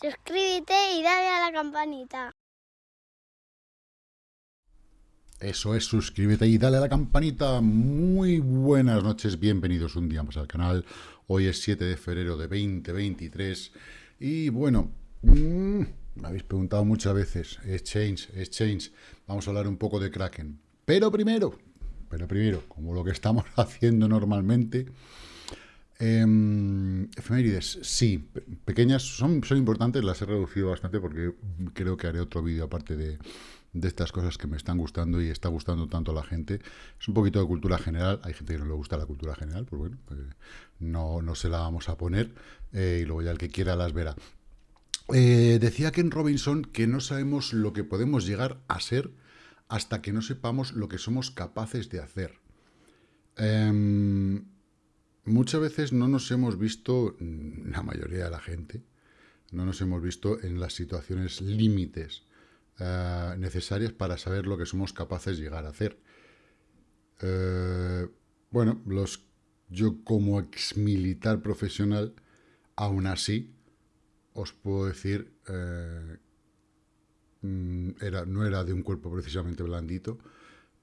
suscríbete y dale a la campanita. Eso es, suscríbete y dale a la campanita. Muy buenas noches, bienvenidos un día más al canal. Hoy es 7 de febrero de 2023 y bueno, mmm, me habéis preguntado muchas veces, Exchange, Exchange, vamos a hablar un poco de Kraken. Pero primero, pero primero, como lo que estamos haciendo normalmente, eh, efemérides, sí, pequeñas, son, son importantes, las he reducido bastante porque creo que haré otro vídeo aparte de, de estas cosas que me están gustando y está gustando tanto a la gente. Es un poquito de cultura general, hay gente que no le gusta la cultura general, pues bueno, pues no, no se la vamos a poner eh, y luego ya el que quiera las verá. Eh, decía Ken Robinson que no sabemos lo que podemos llegar a ser hasta que no sepamos lo que somos capaces de hacer. Eh, muchas veces no nos hemos visto, la mayoría de la gente, no nos hemos visto en las situaciones límites eh, necesarias para saber lo que somos capaces de llegar a hacer. Eh, bueno, los, yo como ex militar profesional, aún así, os puedo decir, eh, mm, era, no era de un cuerpo precisamente blandito,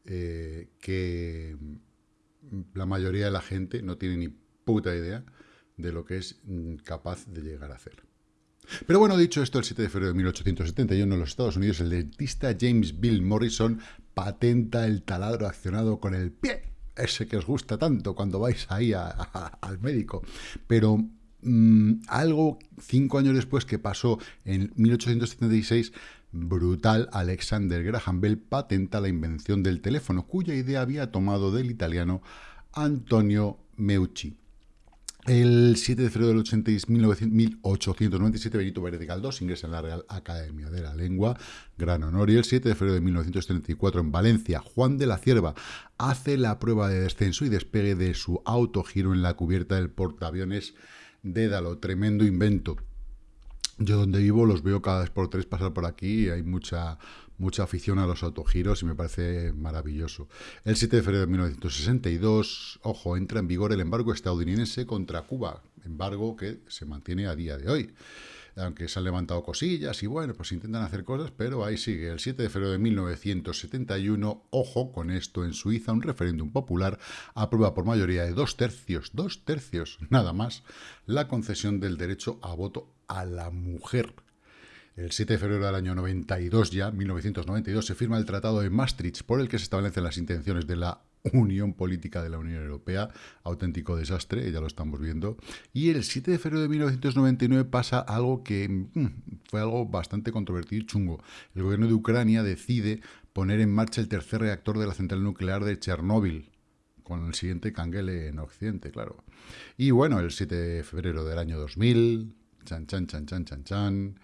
eh, que la mayoría de la gente no tiene ni puta idea de lo que es mm, capaz de llegar a hacer. Pero bueno, dicho esto, el 7 de febrero de 1871 en los Estados Unidos, el dentista James Bill Morrison patenta el taladro accionado con el pie, ese que os gusta tanto cuando vais ahí a, al médico. Pero mmm, algo cinco años después que pasó en 1876, brutal, Alexander Graham Bell patenta la invención del teléfono, cuya idea había tomado del italiano Antonio Meucci. El 7 de febrero del 86, 1897, Benito Pérez de ingresa en la Real Academia de la Lengua, gran honor. Y el 7 de febrero de 1934, en Valencia, Juan de la Cierva hace la prueba de descenso y despegue de su autogiro en la cubierta del portaaviones Dédalo. Tremendo invento. Yo donde vivo los veo cada vez por tres pasar por aquí y hay mucha, mucha afición a los autogiros y me parece maravilloso. El 7 de febrero de 1962, ojo, entra en vigor el embargo estadounidense contra Cuba, embargo que se mantiene a día de hoy. Aunque se han levantado cosillas y bueno, pues intentan hacer cosas, pero ahí sigue. El 7 de febrero de 1971, ojo con esto, en Suiza un referéndum popular aprueba por mayoría de dos tercios, dos tercios nada más, la concesión del derecho a voto a la mujer. El 7 de febrero del año 92 ya, 1992, se firma el Tratado de Maastricht por el que se establecen las intenciones de la Unión Política de la Unión Europea, auténtico desastre, ya lo estamos viendo. Y el 7 de febrero de 1999 pasa algo que mmm, fue algo bastante controvertido y chungo. El gobierno de Ucrania decide poner en marcha el tercer reactor de la central nuclear de Chernóbil, con el siguiente canguele en Occidente, claro. Y bueno, el 7 de febrero del año 2000, chan, chan, chan, chan, chan, chan,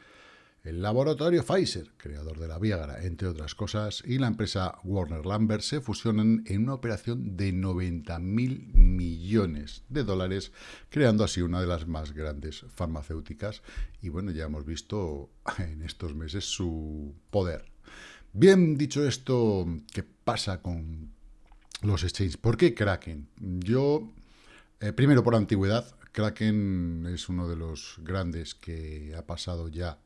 el laboratorio Pfizer, creador de la Viagra, entre otras cosas, y la empresa Warner Lambert se fusionan en una operación de 90 mil millones de dólares, creando así una de las más grandes farmacéuticas. Y bueno, ya hemos visto en estos meses su poder. Bien dicho esto, ¿qué pasa con los exchanges? ¿Por qué Kraken? Yo, eh, primero por antigüedad, Kraken es uno de los grandes que ha pasado ya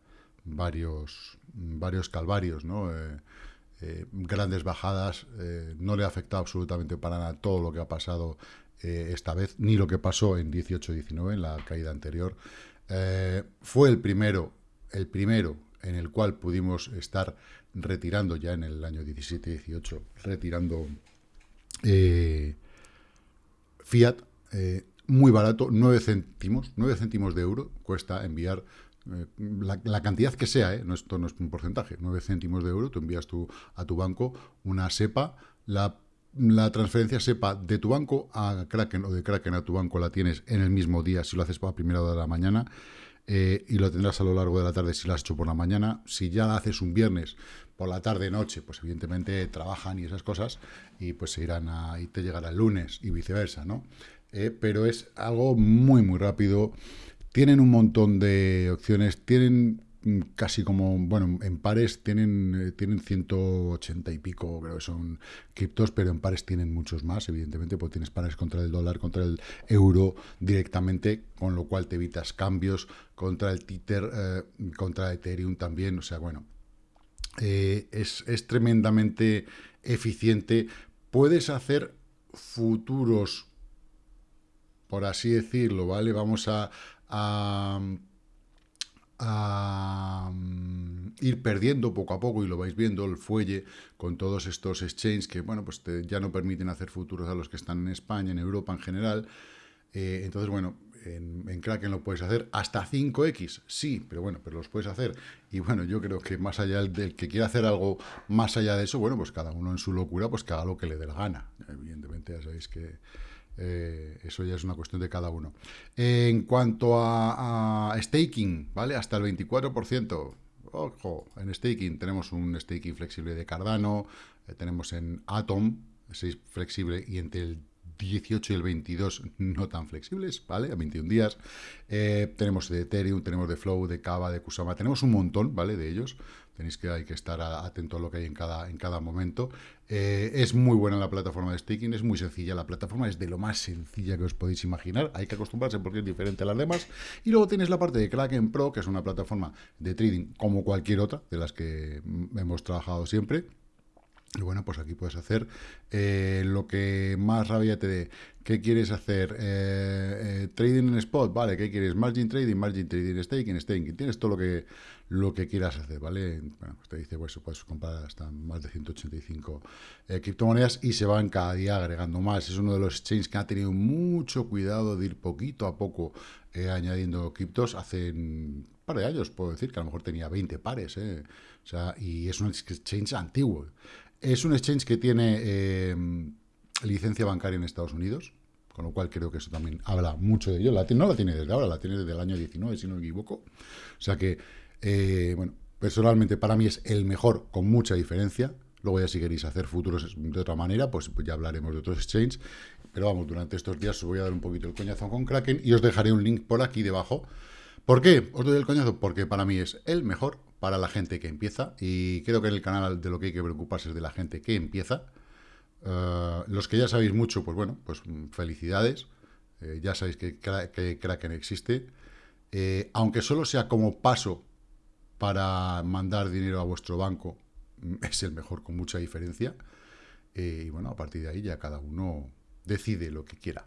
varios, varios calvarios, ¿no? Eh, eh, grandes bajadas, eh, no le ha afectado absolutamente para nada todo lo que ha pasado esta vez, ni lo que pasó en 18-19, en la caída anterior. Fue el primero, el primero en el cual pudimos estar retirando ya en el año 17-18, retirando Fiat, muy barato, 9 céntimos, 9 céntimos de euro cuesta enviar la, la, cantidad que sea, ¿eh? no, esto no es un porcentaje, 9 céntimos de euro, tú envías tu, a tu banco una SEPA, la, transferencia SEPA de tu banco a Kraken o de Kraken a tu banco la tienes en el mismo día si lo haces para primera hora de la mañana eh, y lo tendrás a lo largo de la tarde si lo has hecho por la mañana. Si ya la haces un viernes por la tarde, noche, pues evidentemente trabajan y esas cosas y pues se irán a, y te llegará el lunes y viceversa, ¿no? Eh, pero es algo muy, muy rápido tienen un montón de opciones, tienen casi como, bueno, en pares tienen, eh, tienen 180 y pico, creo que son criptos, pero en pares tienen muchos más, evidentemente, porque tienes pares contra el dólar, contra el euro directamente, con lo cual te evitas cambios contra el Tether, eh, contra Ethereum también, o sea, bueno, eh, es, es tremendamente eficiente. Puedes hacer futuros, por así decirlo, ¿vale? Vamos a, a, ir perdiendo poco a poco, y lo vais viendo, el fuelle con todos estos exchanges que, bueno, pues ya no permiten hacer futuros a los que están en España, en Europa en general. Eh, entonces, bueno, en, en, Kraken lo puedes hacer hasta 5X, sí, pero bueno, pero los puedes hacer. Y bueno, yo creo que más allá del, que quiera hacer algo más allá de eso, bueno, pues cada uno en su locura, pues que haga lo que le dé la gana. Evidentemente, ya sabéis que eh, eso ya es una cuestión de cada uno. en cuanto a, staking, ¿vale? Hasta el 24%. Ojo, en staking tenemos un staking flexible de Cardano, eh, tenemos en Atom, 6 flexible y entre el 18 y el 22 no tan flexibles, ¿vale? A 21 días. Eh, tenemos de Ethereum, tenemos de Flow, de Kava, de Kusama, tenemos un montón, ¿vale? De ellos. Tenéis que, hay que estar atento a lo que hay en cada, en cada momento. Eh, es muy buena la plataforma de staking, es muy sencilla. La plataforma es de lo más sencilla que os podéis imaginar. Hay que acostumbrarse porque es diferente a las demás. Y luego tienes la parte de Kraken Pro, que es una plataforma de trading como cualquier otra de las que hemos trabajado siempre bueno, pues aquí puedes hacer eh, lo que más rabia te dé. ¿Qué quieres hacer? Eh, eh, trading en spot, ¿vale? ¿Qué quieres? Margin trading, margin trading, staking, staking. Tienes todo lo que, lo que quieras hacer, ¿vale? Bueno, pues te dice, pues puedes comprar hasta más de 185 criptomonedas y se van cada día agregando más. Es uno de los exchanges que ha tenido mucho cuidado de ir poquito a poco añadiendo criptos. Hace un par de años, puedo decir, que a lo mejor tenía 20 pares, O sea, y es un exchange antiguo. Es un exchange que tiene eh, licencia bancaria en Estados Unidos, con lo cual creo que eso también habla mucho de ello. No la tiene desde ahora, la tiene desde el año 19, si no me equivoco. O sea que, eh, bueno, personalmente para mí es el mejor con mucha diferencia. Luego ya si queréis hacer futuros de otra manera, pues, pues ya hablaremos de otros exchanges. Pero vamos, durante estos días os voy a dar un poquito el coñazo con Kraken y os dejaré un link por aquí debajo. ¿Por qué os doy el coñazo? Porque para mí es el mejor para la gente que empieza y creo que en el canal de lo que hay que preocuparse es de la gente que empieza. Eh, los que ya sabéis mucho, pues bueno, pues felicidades. Eh, ya sabéis que, que, Kraken existe. Eh, aunque solo sea como paso para mandar dinero a vuestro banco, es el mejor con mucha diferencia. y bueno, a partir de ahí ya cada uno decide lo que quiera.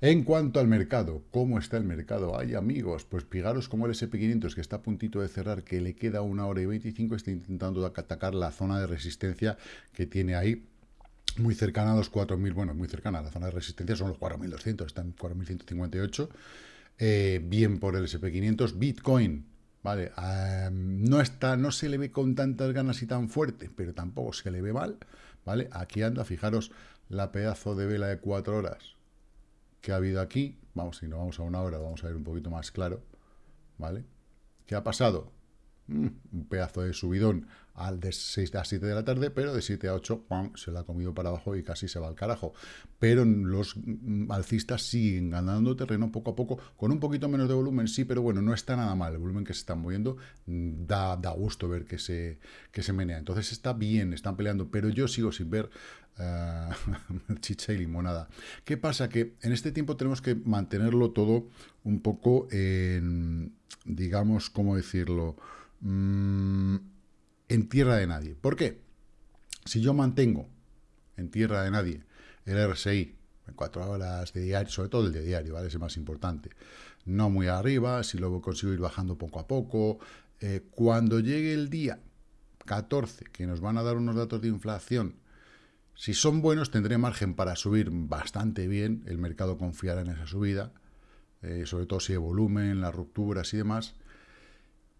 En cuanto al mercado, ¿cómo está el mercado? Ay, amigos, pues fijaros como el SP500, que está a puntito de cerrar, que le queda una hora y 25, está intentando atacar la zona de resistencia que tiene ahí, muy cercana a los 4.000, bueno, muy cercana, a la zona de resistencia son los 4.200, están en 4.158, eh, bien por el SP500, Bitcoin, vale, no está, no se le ve con tantas ganas y tan fuerte, pero tampoco se le ve mal, vale, aquí anda, fijaros, la pedazo de vela de cuatro horas que ha habido aquí, vamos, si no vamos a una hora, vamos a ver un poquito más claro, ¿vale? ¿Qué ha pasado? Mm, un pedazo de subidón al de 6 a 7 de la tarde, pero de 7 a 8 se la ha comido para abajo y casi se va al carajo. Pero los mm, alcistas siguen ganando terreno poco a poco, con un poquito menos de volumen, sí, pero bueno, no está nada mal. El volumen que se están moviendo mm, da, da gusto ver que se, que se menea. Entonces está bien, están peleando, pero yo sigo sin ver uh, chicha y limonada. ¿Qué pasa? Que en este tiempo tenemos que mantenerlo todo un poco en, digamos, ¿cómo decirlo? Mm, en tierra de nadie. ¿Por qué? Si yo mantengo en tierra de nadie el RSI en cuatro horas de diario, sobre todo el de diario, ¿vale? Es el más importante. No muy arriba, si luego consigo ir bajando poco a poco. Eh, cuando llegue el día 14, que nos van a dar unos datos de inflación si son buenos, tendré margen para subir bastante bien, el mercado confiará en esa subida, eh, sobre todo si hay volumen, las rupturas y demás,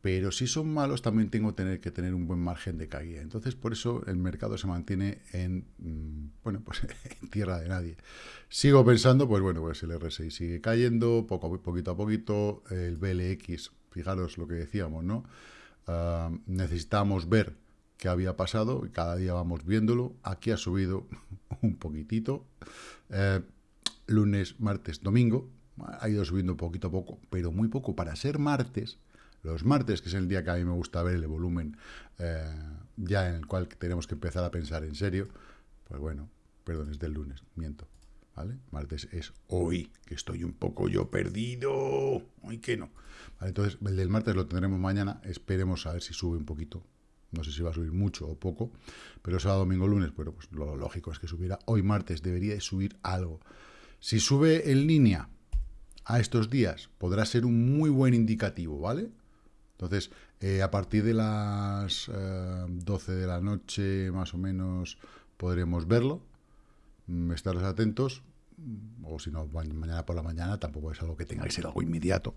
pero si son malos también tengo que tener, que tener un buen margen de caída. Entonces, por eso el mercado se mantiene en, mm, bueno, pues en tierra de nadie. Sigo pensando, pues bueno, pues el RSI sigue cayendo, poco, poquito a poquito, el BLX, fijaros lo que decíamos, ¿no? Ah, necesitamos ver que había pasado y cada día vamos viéndolo. Aquí ha subido un poquitito. Eh, lunes, martes, domingo. Ha ido subiendo poquito a poco, pero muy poco. Para ser martes, los martes, que es el día que a mí me gusta ver el volumen eh, ya en el cual tenemos que empezar a pensar en serio, pues bueno, perdón, es del lunes, miento, ¿vale? Martes es hoy, que estoy un poco yo perdido, hoy que no. entonces, el del martes lo tendremos mañana, esperemos a ver si sube un poquito, no sé si va a subir mucho o poco, pero sábado, domingo, lunes, bueno, pues lo lógico es que subiera. Hoy martes debería de subir algo. Si sube en línea a estos días, podrá ser un muy buen indicativo, ¿vale? Entonces, eh, a partir de las 12 eh, de la noche, más o menos, podremos verlo. Mm, estaros atentos. Mm, o si no, mañana por la mañana, tampoco es algo que tenga que ser algo inmediato.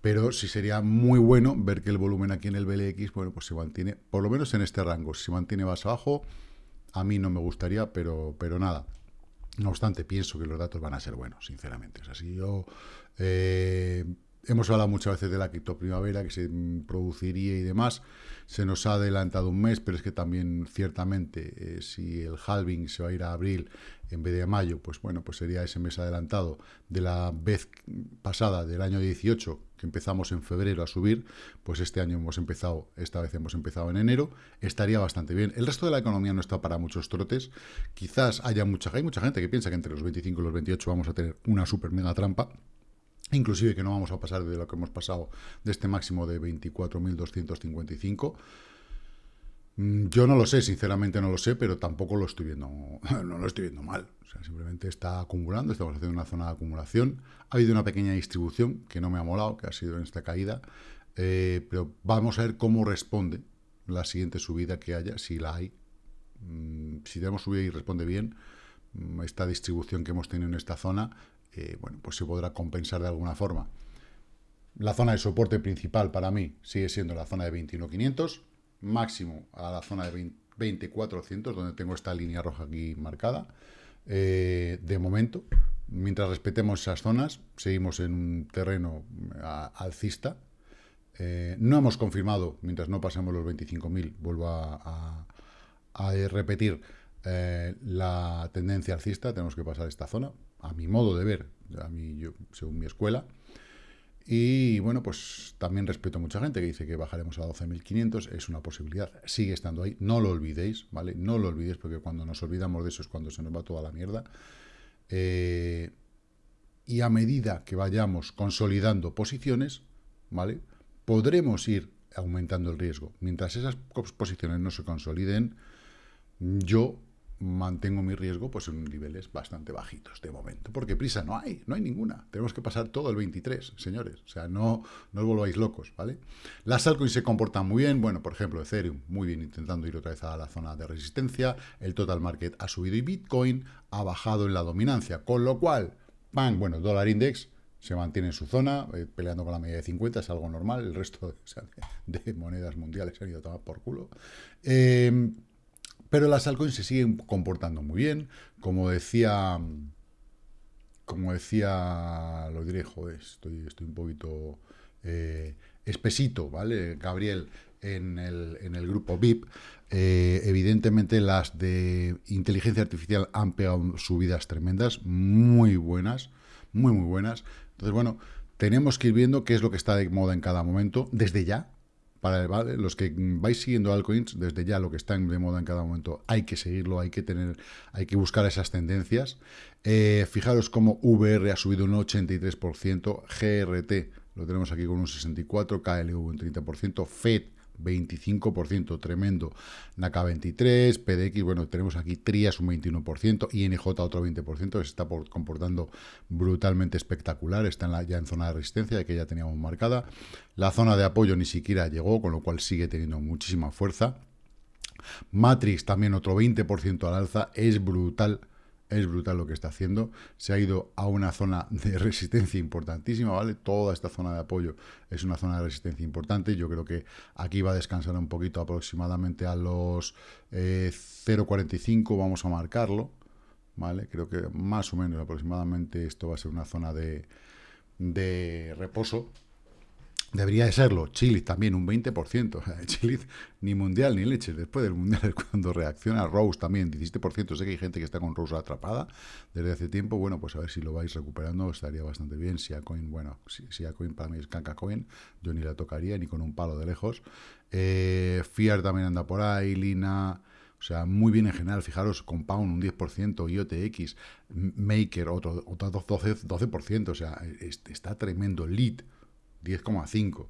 Pero sí sería muy bueno ver que el volumen aquí en el BLX, bueno, pues se mantiene, por lo menos en este rango. Si se mantiene más abajo, a mí no me gustaría, pero, pero nada. No obstante, pienso que los datos van a ser buenos, sinceramente. O sea, si yo eh, hemos hablado muchas veces de la primavera que se produciría y demás. Se nos ha adelantado un mes, pero es que también ciertamente eh, si el halving se va a ir a abril en vez de a mayo, pues bueno, pues sería ese mes adelantado de la vez pasada del año 18 que empezamos en febrero a subir, pues este año hemos empezado, esta vez hemos empezado en enero, estaría bastante bien. El resto de la economía no está para muchos trotes. Quizás haya mucha, hay mucha gente que piensa que entre los 25 y los 28 vamos a tener una super mega trampa inclusive que no vamos a pasar de lo que hemos pasado de este máximo de 24.255. Mm, yo no lo sé, sinceramente no lo sé, pero tampoco lo estoy viendo, no lo estoy viendo mal. O sea, simplemente está acumulando, estamos haciendo una zona de acumulación. Ha habido una pequeña distribución que no me ha molado, que ha sido en esta caída, eh, pero vamos a ver cómo responde la siguiente subida que haya, si la hay. Mm, si tenemos subida y responde bien, mm, esta distribución que hemos tenido en esta zona bueno, pues se podrá compensar de alguna forma. La zona de soporte principal para mí sigue siendo la zona de 21.500, máximo a la zona de 20.400, donde tengo esta línea roja aquí marcada. Eh, de momento, mientras respetemos esas zonas, seguimos en un terreno alcista. Eh, no hemos confirmado, mientras no pasemos los 25.000, vuelvo a, repetir eh, la tendencia alcista, tenemos que pasar esta zona, a mi modo de ver, a mí, yo, según mi escuela. Y bueno, pues también respeto a mucha gente que dice que bajaremos a 12.500, es una posibilidad, sigue estando ahí, no lo olvidéis, ¿vale? No lo olvidéis porque cuando nos olvidamos de eso es cuando se nos va toda la mierda. Eh, y a medida que vayamos consolidando posiciones, ¿vale? Podremos ir aumentando el riesgo. Mientras esas posiciones no se consoliden, yo mantengo mi riesgo pues en niveles bastante bajitos de momento, porque prisa no hay, no hay ninguna. Tenemos que pasar todo el 23, señores. O sea, no, no os volváis locos, ¿vale? Las altcoins se comportan muy bien. Bueno, por ejemplo, Ethereum, muy bien, intentando ir otra vez a la zona de resistencia. El total market ha subido y Bitcoin ha bajado en la dominancia. Con lo cual, ¡pam! Bueno, dólar index se mantiene en su zona, eh, peleando con la media de 50, es algo normal. El resto de, monedas mundiales se han ido a tomar por culo. Eh, pero las altcoins se siguen comportando muy bien. Como decía, como decía, lo diré, joder, estoy, estoy un poquito eh, espesito, ¿vale? Gabriel, en el, en el grupo VIP, eh, evidentemente las de inteligencia artificial han pegado subidas tremendas, muy buenas, muy, muy buenas. Entonces, bueno, tenemos que ir viendo qué es lo que está de moda en cada momento, desde ya, para los que vais siguiendo altcoins, desde ya lo que está de moda en cada momento, hay que seguirlo, hay que tener, hay que buscar esas tendencias. Eh, fijaros cómo VR ha subido un 83%, GRT lo tenemos aquí con un 64%, KLV un 30%, FED 25%, tremendo. NACA 23, PDX, bueno, tenemos aquí Trias un 21%, INJ otro 20%, se está comportando brutalmente espectacular, está ya en zona de resistencia, que ya teníamos marcada. La zona de apoyo ni siquiera llegó, con lo cual sigue teniendo muchísima fuerza. Matrix también otro 20% al alza, es brutal es brutal lo que está haciendo. Se ha ido a una zona de resistencia importantísima, ¿vale? Toda esta zona de apoyo es una zona de resistencia importante. Yo creo que aquí va a descansar un poquito aproximadamente a los 0.45, eh, vamos a marcarlo, ¿vale? Creo que más o menos aproximadamente esto va a ser una zona de, de reposo. Debería de serlo. Chile también un 20%. Chile ni mundial ni leche. Después del mundial es cuando reacciona. Rose también 17%. Sé que hay gente que está con Rose atrapada desde hace tiempo. Bueno, pues a ver si lo vais recuperando. Estaría bastante bien. Si a Coin, bueno, si, a Coin para mí es Canca Coin. Yo ni la tocaría ni con un palo de lejos. Eh, Fiar también anda por ahí. Lina. O sea, muy bien en general. Fijaros, Compound un 10%, IOTX, Maker otro, otro 12%, 12%. O sea, está tremendo. Lead 10,5%.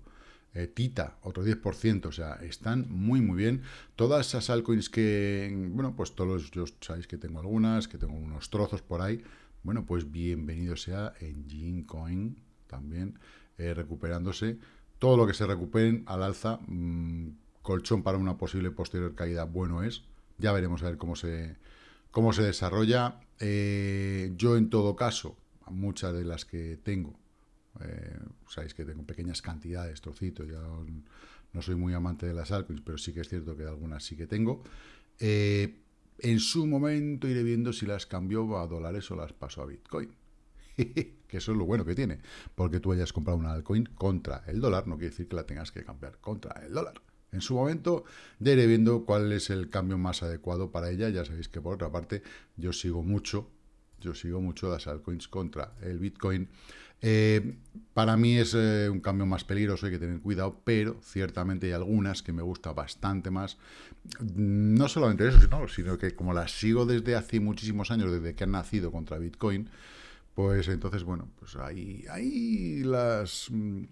Eh, Tita, otro 10%, o sea, están muy, muy bien. Todas esas altcoins que, bueno, pues todos, yo sabéis que tengo algunas, que tengo unos trozos por ahí, bueno, pues bienvenido sea en Coin también, eh, recuperándose. Todo lo que se recuperen al alza, mm, colchón para una posible posterior caída, bueno es. Ya veremos a ver cómo se, cómo se desarrolla. Eh, yo, en todo caso, muchas de las que tengo, eh, sabéis que tengo pequeñas cantidades, trocitos, ya no soy muy amante de las altcoins, pero sí que es cierto que algunas sí que tengo. Eh, en su momento iré viendo si las cambio a dólares o las paso a Bitcoin. que eso es lo bueno que tiene. Porque tú hayas comprado una altcoin contra el dólar, no quiere decir que la tengas que cambiar contra el dólar. En su momento ya iré viendo cuál es el cambio más adecuado para ella. Ya sabéis que por otra parte yo sigo mucho, yo sigo mucho las altcoins contra el Bitcoin. Eh, para mí es eh, un cambio más peligroso, hay que tener cuidado, pero ciertamente hay algunas que me gusta bastante más. No solamente eso, sino, que como las sigo desde hace muchísimos años, desde que han nacido contra Bitcoin, pues entonces, bueno, pues ahí, ahí las, mm,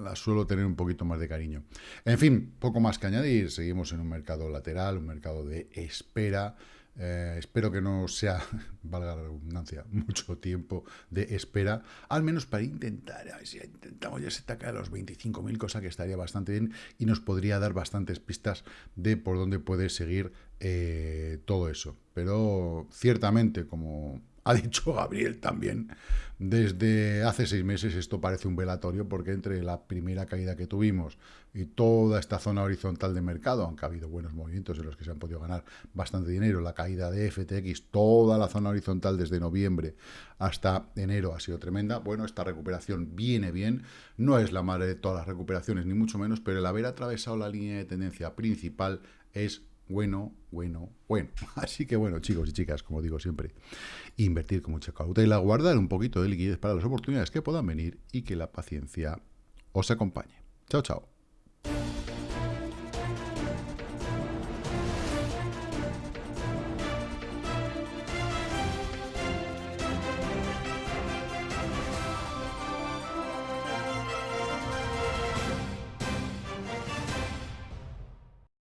las suelo tener un poquito más de cariño. En fin, poco más que añadir, seguimos en un mercado lateral, un mercado de espera, eh, espero que no sea, valga la redundancia, mucho tiempo de espera, al menos para intentar, a ver si intentamos ya se taca a los 25.000, cosa que estaría bastante bien y nos podría dar bastantes pistas de por dónde puede seguir eh, todo eso. Pero ciertamente, como ha dicho Gabriel también, desde hace seis meses esto parece un velatorio porque entre la primera caída que tuvimos y toda esta zona horizontal de mercado, aunque ha habido buenos movimientos en los que se han podido ganar bastante dinero, la caída de FTX, toda la zona horizontal desde noviembre hasta enero ha sido tremenda. Bueno, esta recuperación viene bien, no es la madre de todas las recuperaciones, ni mucho menos, pero el haber atravesado la línea de tendencia principal es bueno, bueno, bueno. Así que bueno, chicos y chicas, como digo siempre, invertir con mucha cautela, guardar un poquito de liquidez para las oportunidades que puedan venir y que la paciencia os acompañe. Chao, chao.